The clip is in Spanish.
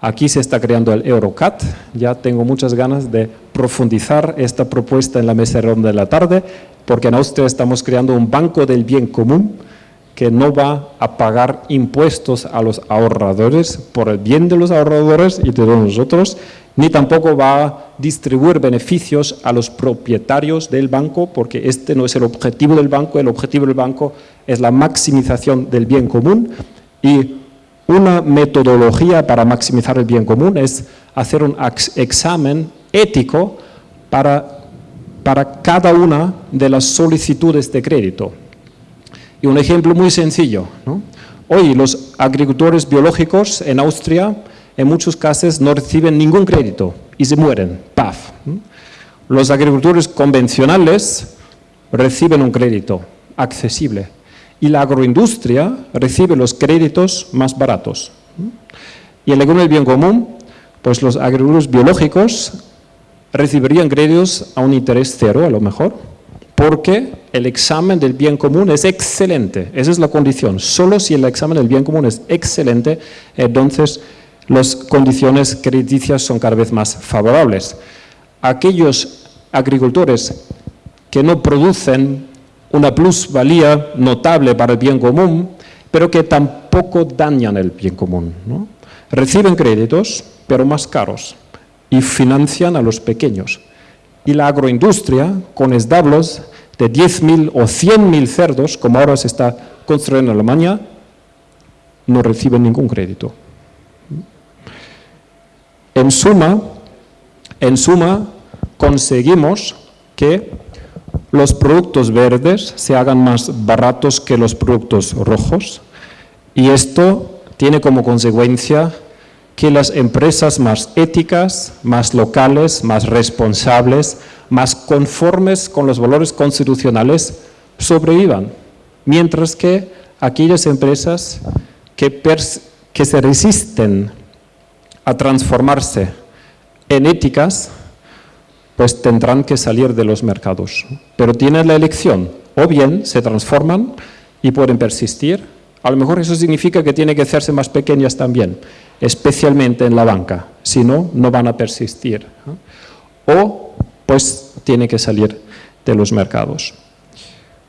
Aquí se está creando el Eurocat, ya tengo muchas ganas de profundizar esta propuesta en la mesa redonda de la tarde, porque en Austria estamos creando un banco del bien común que no va a pagar impuestos a los ahorradores por el bien de los ahorradores y de nosotros, ni tampoco va a distribuir beneficios a los propietarios del banco, porque este no es el objetivo del banco, el objetivo del banco es la maximización del bien común y una metodología para maximizar el bien común es hacer un examen ético para, para cada una de las solicitudes de crédito. Y un ejemplo muy sencillo. Hoy los agricultores biológicos en Austria en muchos casos no reciben ningún crédito y se mueren, ¡paf! Los agricultores convencionales reciben un crédito accesible y la agroindustria recibe los créditos más baratos. Y en el bien común, pues los agricultores biológicos recibirían créditos a un interés cero a lo mejor, porque el examen del bien común es excelente, esa es la condición. Solo si el examen del bien común es excelente, entonces las condiciones crediticias son cada vez más favorables. Aquellos agricultores que no producen una plusvalía notable para el bien común, pero que tampoco dañan el bien común. Reciben créditos, pero más caros, y financian a los pequeños. Y la agroindustria, con establos de 10.000 o 100.000 cerdos, como ahora se está construyendo en Alemania, no reciben ningún crédito. En suma, en suma conseguimos que los productos verdes se hagan más baratos que los productos rojos. Y esto tiene como consecuencia que las empresas más éticas, más locales, más responsables, más conformes con los valores constitucionales sobrevivan, mientras que aquellas empresas que, se resisten a transformarse en éticas pues tendrán que salir de los mercados. Pero tienen la elección, o bien se transforman y pueden persistir, a lo mejor eso significa que tienen que hacerse más pequeñas también, especialmente en la banca, si no, no van a persistir. O pues tiene que salir de los mercados.